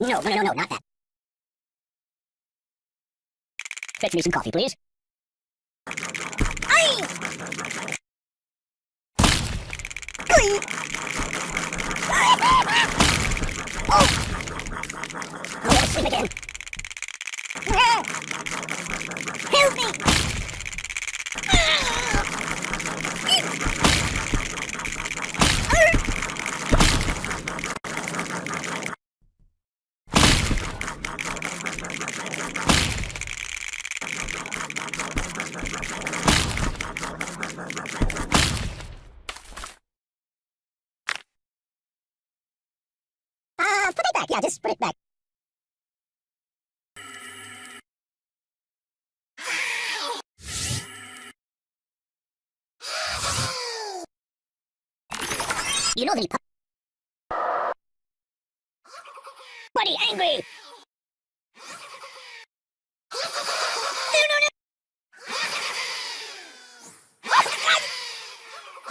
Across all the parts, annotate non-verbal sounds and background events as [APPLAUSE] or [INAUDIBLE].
No, no, no, no, not that. Fetch me some coffee, please. Aye! Glee! Oh! I'm gonna sleep again. Help me! Uh, put it back. Yeah, just put it back. You know the Buddy, angry! No, no, no!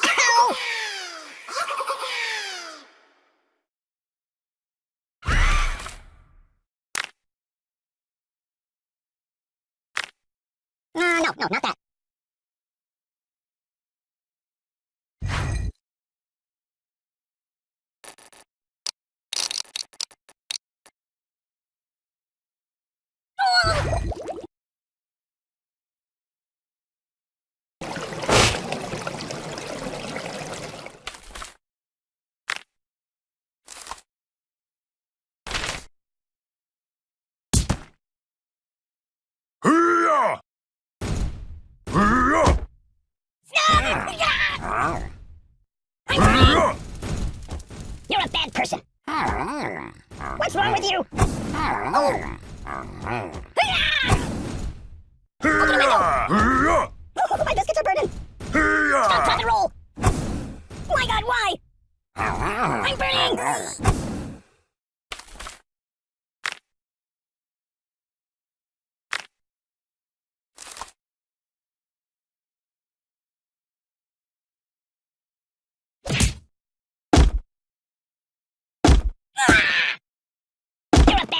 Ow! Uh, no, no, not that. Hee-yah! Hee-yah! Hee-yah! You're a bad person. What's wrong with you? Oh. Hee-yah! Hee-yah! My biscuits are burning. Stop, Hee-yah! and roll. My God, why? I'm burning.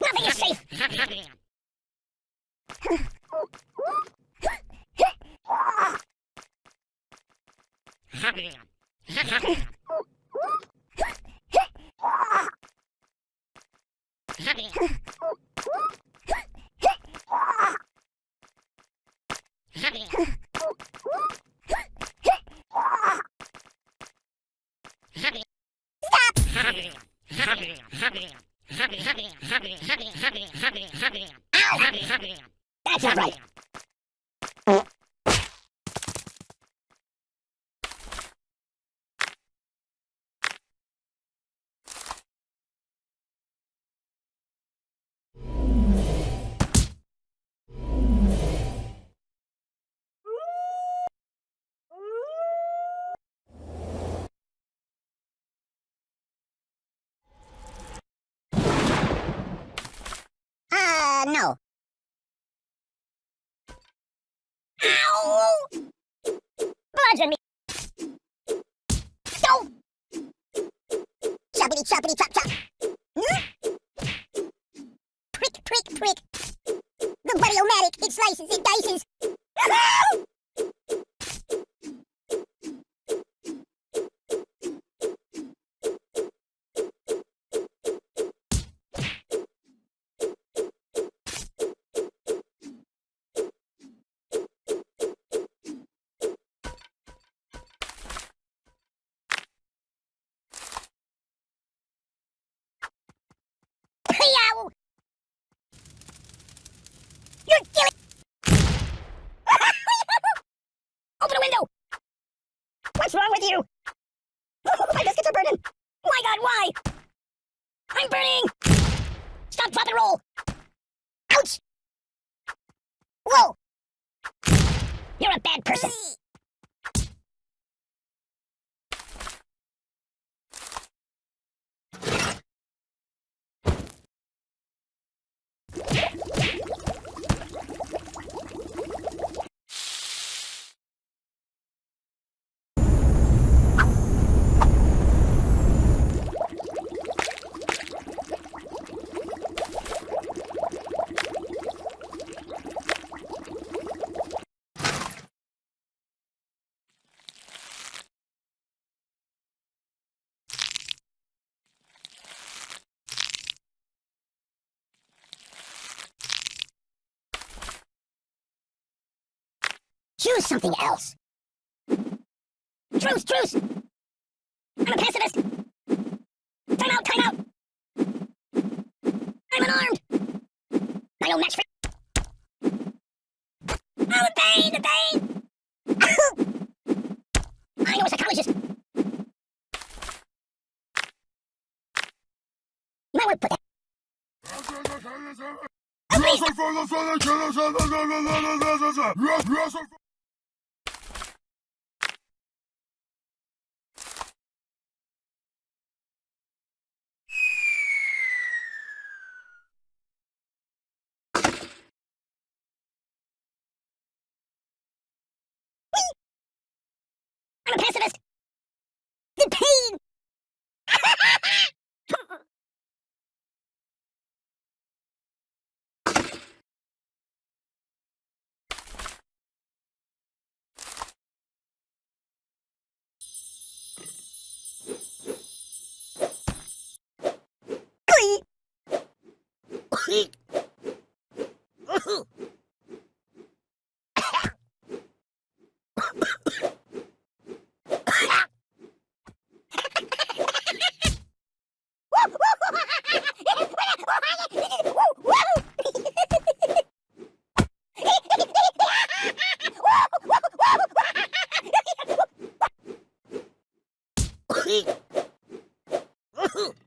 Nothing is safe. That's not right. Bludgeon me! Go! Choppity choppity chop chop! Hmm? Prick prick prick! The buddy-o-matic, it slices, it dices! [LAUGHS] Yow! You're killing... Open a window! What's wrong with you? Oh, My biscuits are burning! My god, why? I'm burning! Stop, drop, and roll! Ouch! Whoa! You're a bad person! Choose something else. Truce, truce! I'm a pacifist! Time out, time out! I'm unarmed! I no match for... Oh, the pain, the pain! I know a psychologist! You might want to put that... Oh, please! Pacifist! The pain! [LAUGHS] [LAUGHS]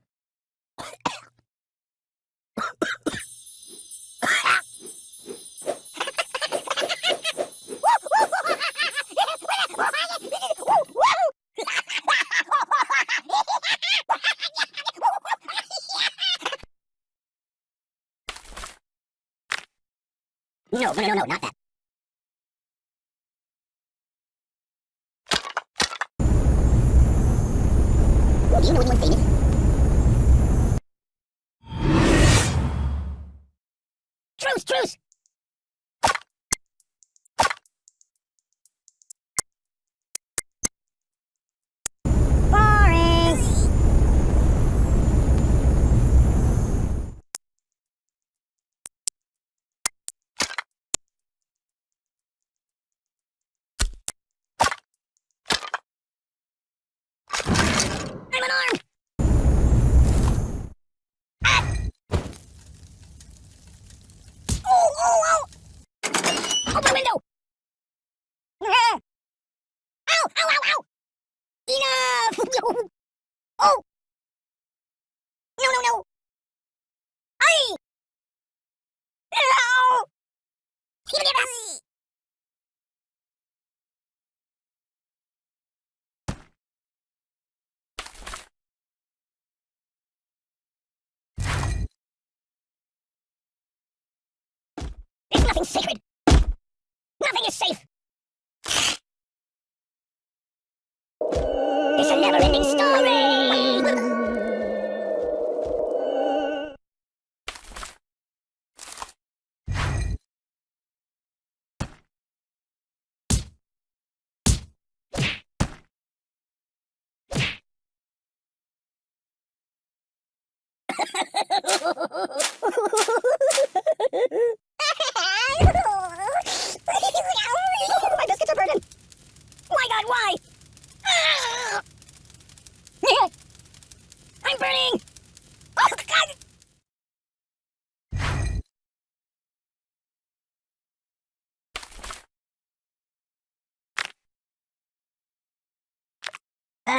No, no, no, no, not that. You know anyone famous? Truce, truce! Boring! I'm unarmed! Ah! Oh, oh, oh! Open window! Nothing sacred! Nothing is safe!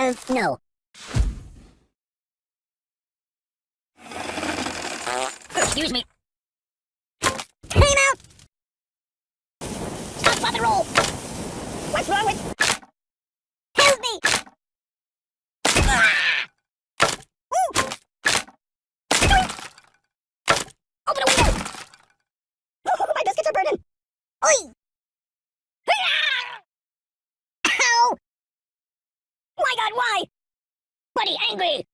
No. Excuse me. Time out! Stop, drop, and roll! What's wrong with... Help me! Ah! Ooh! Open a window! Oh, my biscuits are burning! Oi! Ow! My god, why? Buddy, angry!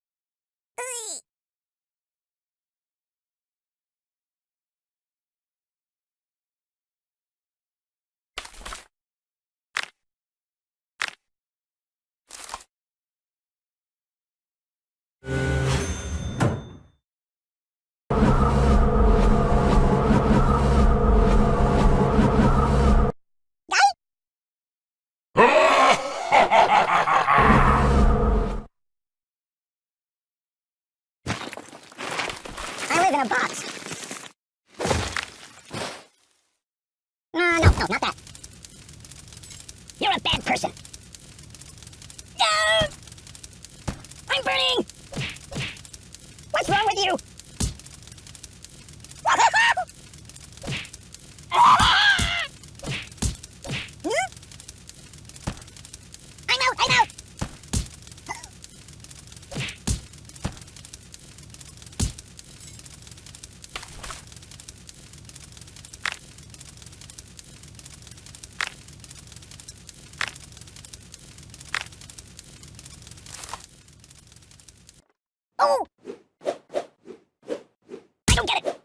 In a box. No, no, no, not that. You're a bad person. No! I'm burning! What's wrong with you? Hmm? I'm out, I'm out! Oh! I don't get it.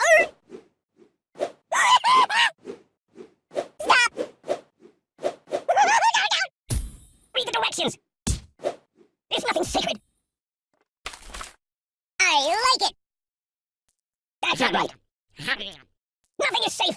Arr! Stop! There's nothing sacred. I like it. That's not right. Nothing is safe.